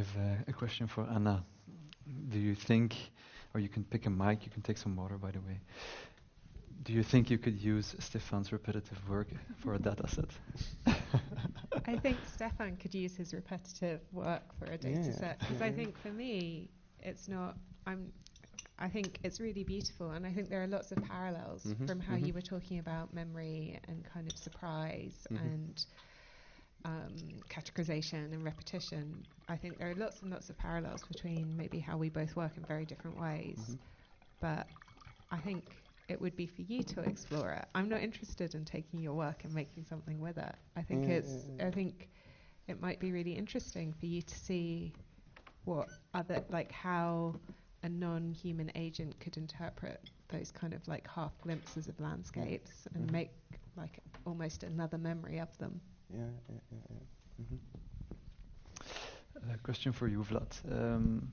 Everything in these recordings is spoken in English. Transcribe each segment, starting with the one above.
have uh, a question for Anna. Do you think, or you can pick a mic, you can take some water, by the way. Do you think you could use Stefan's repetitive work for a data set? I think Stefan could use his repetitive work for a data Yeah, set because yeah, I think for me it's not. I'm. I think it's really beautiful, and I think there are lots of parallels Mhm, from how mhm. you were talking about memory and kind of surprise Mhm. and um, categorization and repetition. I think there are lots and lots of parallels between maybe how we both work in very different ways, Mhm. but I think it would be for you to explore it. I'm not interested in taking your work and making something with it. I think Yeah, it's. I think it might be really interesting for you to see what other like how a non-human agent could interpret those kind of like half glimpses of landscapes and Mhm. make like almost another memory of them. Yeah, yeah, yeah, yeah. Mhm. A question for you, Vlad. Um,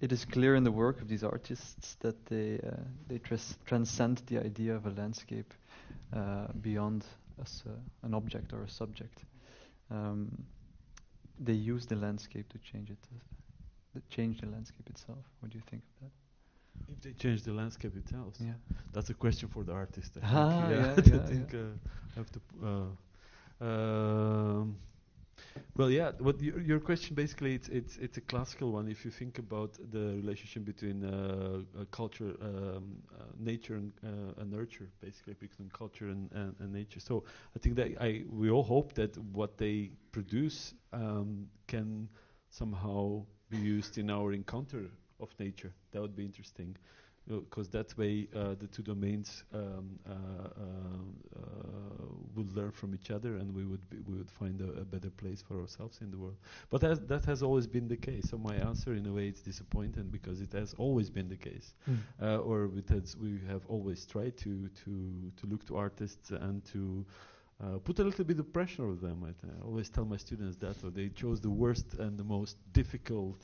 it is clear in the work of these artists that they uh, they tras- transcend the idea of a landscape uh, beyond as a, an object or a subject. Um, they use the landscape to change it, uh, th- change the landscape itself. What do you think of that? If they change the landscape itself, Yeah. that's a question for the artist. I think. Ah, yeah, I yeah, think uh, I have to. Um, well, yeah. What your, your question basically it's it's it's a classical one. If you think about the relationship between uh, uh, culture, um, uh, nature, and, uh, and nurture, basically between culture and, and, and nature. So I think that I we all hope that what they produce um, can somehow be used in our encounter of nature. That would be interesting, because that way uh, the two domains um, uh, uh, uh, would learn from each other, and we would be, we would find a, a better place for ourselves in the world. But that has always been the case. So my answer, in a way, is disappointing because it has always been the case, uh, or we have always tried to to to look to artists and to uh, put a little bit of pressure on them. I, I always tell my students that, or they chose the worst and the most difficult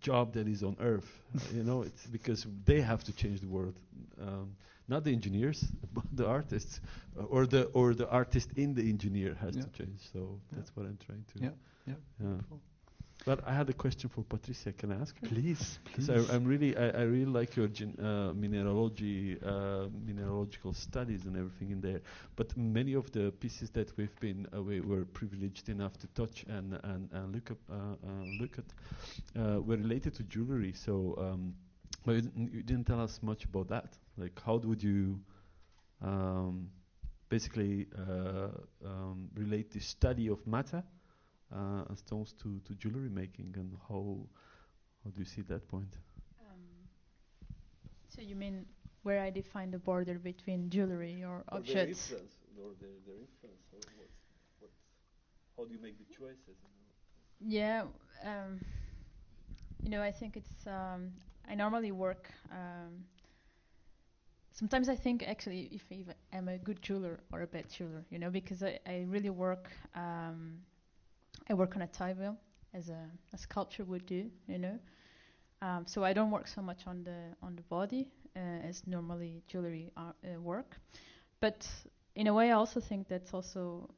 job that is on earth. you know, it's because they have to change the world, um, not the engineers, but the artists, uh, or the or the artist in the engineer has Yeah. to change. So Yeah. that's what I'm trying to. Yeah, yeah. yeah. Cool. But I had a question for Patricia. Can I ask her? Please, please. So I'm really, I, I really like your gen, uh, mineralogy, uh, mineralogical studies and everything in there. But many of the pieces that we've been, uh, we were privileged enough to touch and and, and look up, uh, uh, look at, uh, were related to jewelry. So, um, but you, didn't- you didn't tell us much about that. Like, how would you, um, basically, uh, um, relate the study of matter uh, and stones to to jewelry making, and how how do you see that point? Um, so you mean where I define the border between jewelry or objects? or their, their influence, or what, what, how do you make the choices? Yeah, um, you know, I think it's. Um, I normally work. Um, sometimes I think actually if even I'm a good jeweler or a bad jeweler, you know, because I, I really work. Um, I work on a tie wheel as a, a sculpture would do, you know. Um, so I don't work so much on the on the body uh, as normally jewelry ar- uh, work, but in a way I also think that's also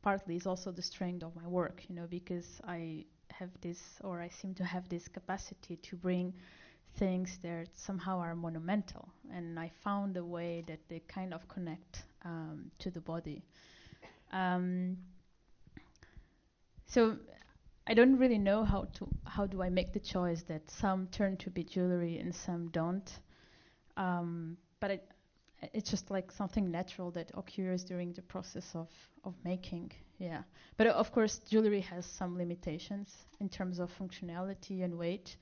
partly is also the strength of my work, you know, because I have this, or I seem to have this capacity to bring things that somehow are monumental, and I found a way that they kind of connect um, to the body. Um, so I don't really know how to how do I make the choice that some turn to be jewelry and some don't. Um, but it, it's just like something natural that occurs during the process of of making. Yeah. But uh, of course, jewelry has some limitations in terms of functionality and weight.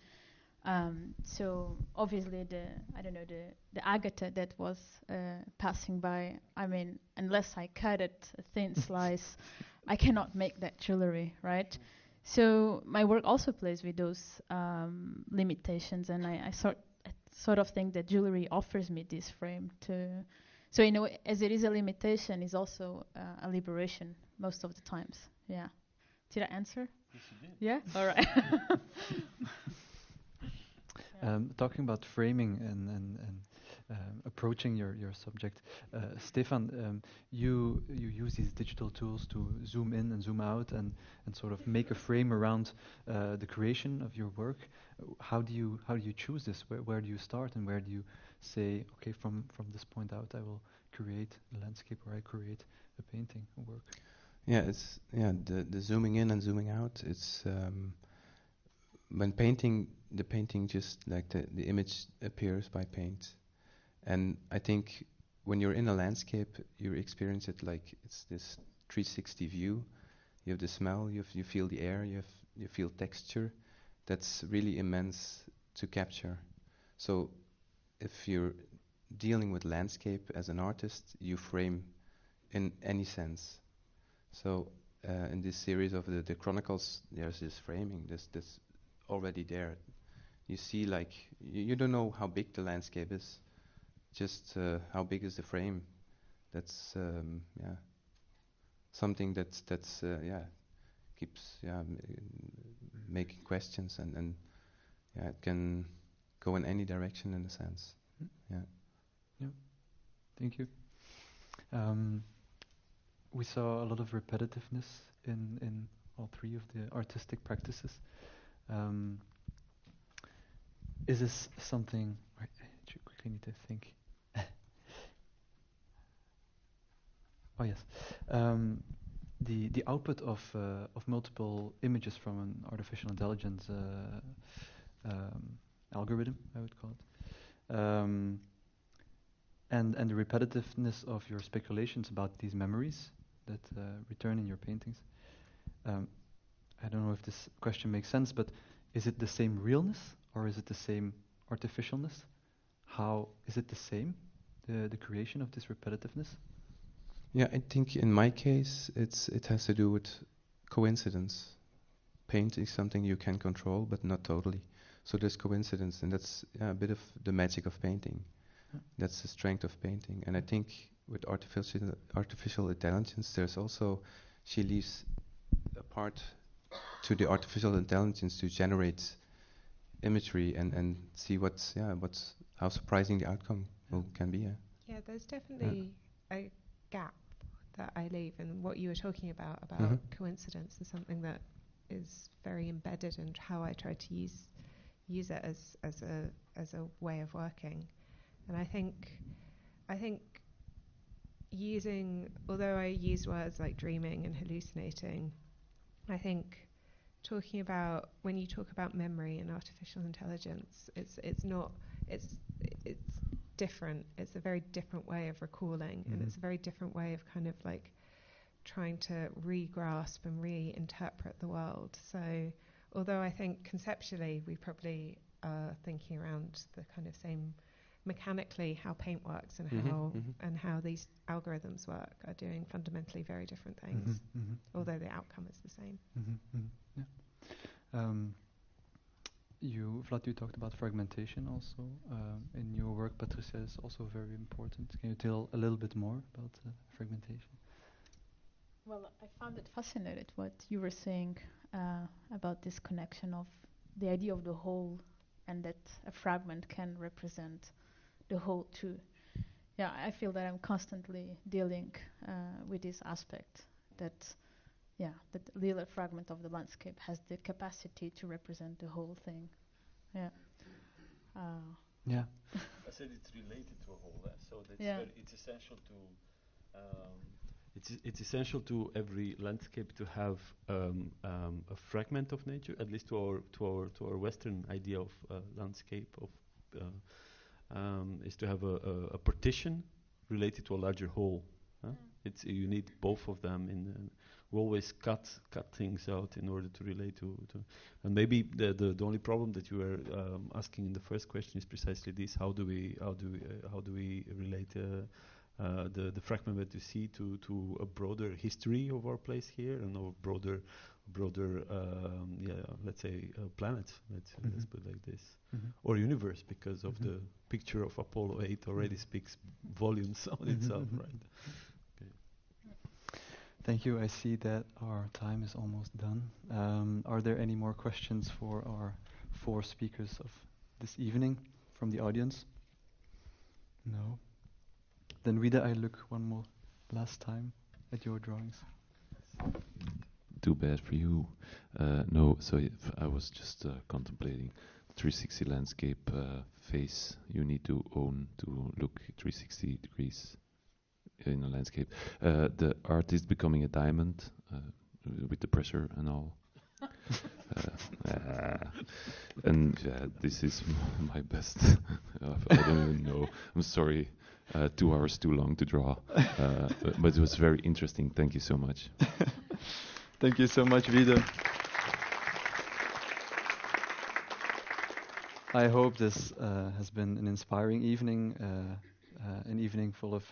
Um, so obviously, the I don't know the the agate that was uh, passing by. I mean, unless I cut it a thin slice, I cannot make that jewelry, right? So my work also plays with those um, limitations, and I, I sort I sort of think that jewelry offers me this frame to. So in a way, as it is a limitation, is also uh, a liberation most of the times. Yeah. Did I answer? Yes, you did. Yeah. All right. Um, talking about framing and and, and um, approaching your, your subject. Uh, Stefan, um, you you use these digital tools to zoom in and zoom out and, and sort of make a frame around uh, the creation of your work. How do you how do you choose this? Where where do you start and where do you say, okay, from from this point out, I will create a landscape or I create a painting, a work. Yeah, it's yeah the the zooming in and zooming out. It's um, when painting the painting just like the the image appears by paint, and I think when you're in a landscape, you experience it like it's this 360 view. You have the smell, you you feel the air, you have you feel texture. That's really immense to capture. So if you're dealing with landscape as an artist, you frame in any sense. So uh, in this series of the, the chronicles, there's this framing, this this already there. You see, like you, you don't know how big the landscape is, just uh, how big is the frame. That's um, yeah something that's that's uh, yeah keeps yeah m- making questions and and yeah it can go in any direction in a sense. Mm. Yeah. Thank you. Um, we saw a lot of repetitiveness in, in all three of the artistic practices. Um, is this something? I quickly need to think. Oh yes, um, the the output of uh, of multiple images from an artificial intelligence uh, um, algorithm, I would call it. Um, and and the repetitiveness of your speculations about these memories that uh, return in your paintings. Um, I don't know if this question makes sense, but is it the same realness or is it the same artificialness? How is it the same, the the creation of this repetitiveness? Yeah, I think in my case, it's it has to do with coincidence. Paint is something you can control, but not totally. So there's coincidence, and that's yeah, a bit of the magic of painting. Yeah. That's the strength of painting. And I think with artificial artificial intelligence, there's also she leaves a part to the artificial intelligence to generate imagery and and see what's yeah what's how surprising the outcome will, can be. Yeah. Yeah, there's definitely a gap that I leave, and what you were talking about about Mhm. coincidence is something that is very embedded in how I try to use use it as as a as a way of working, and I think I think using although I use words like dreaming and hallucinating, I think talking about when you talk about memory and artificial intelligence, it's it's not it's different. It's a very different way of recalling, and Mhm. it's a very different way of kind of like trying to re-grasp and reinterpret the world. So, although I think conceptually we probably are thinking around the kind of same mechanically how paint works and Mhm, how mhm. and how these algorithms work are doing fundamentally very different things, Mhm, mhm, although the outcome is the same. mhm, mhm, yeah. Um, you, Vlad, you talked about fragmentation also um, in your work. Patricia is also very important. Can you tell a little bit more about uh, fragmentation? Well, I found it fascinating what you were saying uh, about this connection of the idea of the whole and that a fragment can represent the whole too. Yeah, I feel that I'm constantly dealing uh, with this aspect that, yeah, that the little fragment of the landscape has the capacity to represent the whole thing. Yeah. Uh, Yeah. I said it's related to a whole, eh? so that's Yeah. very, it's essential to um, it's it's essential to every landscape to have um, um, a fragment of nature, at least to our to our to our Western idea of uh, landscape of uh, um, is to have a, a, a partition related to a larger whole. huh? It's you need both of them in. We always cut cut things out in order to relate to, to and maybe the, the the only problem that you were um, asking in the first question is precisely this: how do we how do we uh, how do we relate uh, uh, the the fragment that you see to to a broader history of our place here and our broader broader um, yeah let's say uh, planet let's let's Mhm. put it like this Mhm. or universe because of Mhm. the picture of Apollo 8 already Mhm. speaks volumes on itself right Thank you. I see that our time is almost done. Um, are there any more questions for our four speakers of this evening from the audience? No. Then Vida, I look one more last time at your drawings. Too bad for you. Uh, no, so I was just uh, contemplating 360 landscape uh, face you need to own to look 360 degrees in a landscape. Uh, the artist becoming a diamond uh, with the pressure and all. Uh, uh, and yeah, this is m- my best. I don't even know. I'm sorry. Uh, two hours too long to draw, uh, but, but it was very interesting. Thank you so much. Thank you so much, Vida. I hope this uh, has been an inspiring evening, an evening full of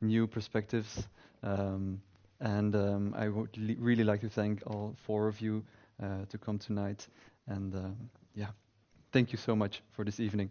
new perspectives. Um, and um, I would li- really like to thank all four of you uh, to come tonight. And um, yeah, thank you so much for this evening.